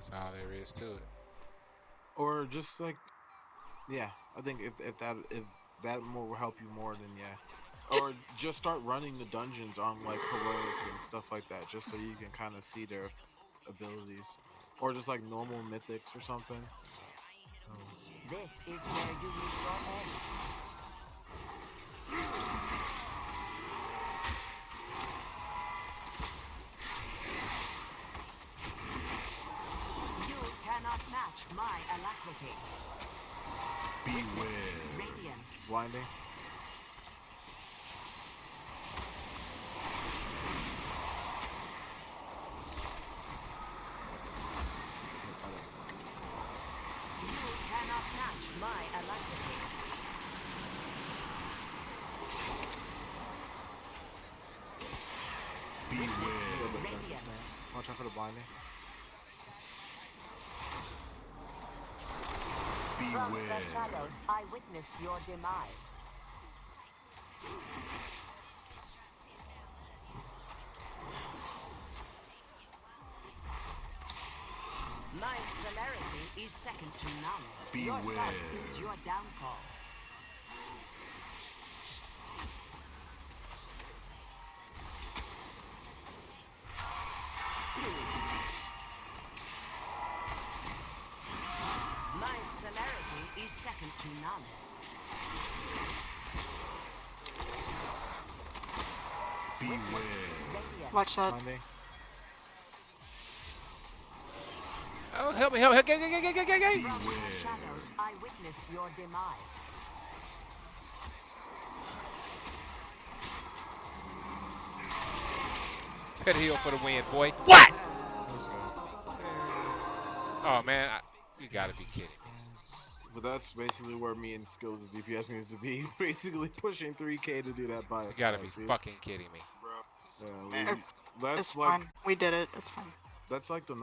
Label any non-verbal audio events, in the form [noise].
That's all there is to it. Or just like, yeah, I think if if that if that more will help you more, than yeah. Or just start running the dungeons on like heroic and stuff like that, just so you can kind of see their abilities. Or just like normal mythics or something. Um, This is where you meet your match my alacrity. Beware. Radiance. blinding. You cannot match my alacrity. Beware. Radiance. Watch out for the blinding. From the shadows, I witness your demise. My celerity is second to none. Your Beware. sight is your downfall. My celerity is second to none. Beware. Watch that. Oh, help me, help me, help get, get, get, get, get, get. From the shadows, I witness your demise. Pet heel for the win, boy. What? Oh, man, I, you gotta be kidding me. But that's basically where me and skills DPS needs to be. [laughs] Basically pushing 3k to do that by You gotta be dude. fucking kidding me. Yeah, we, It's that's like fine. We did it. It's fine. that's like the normal.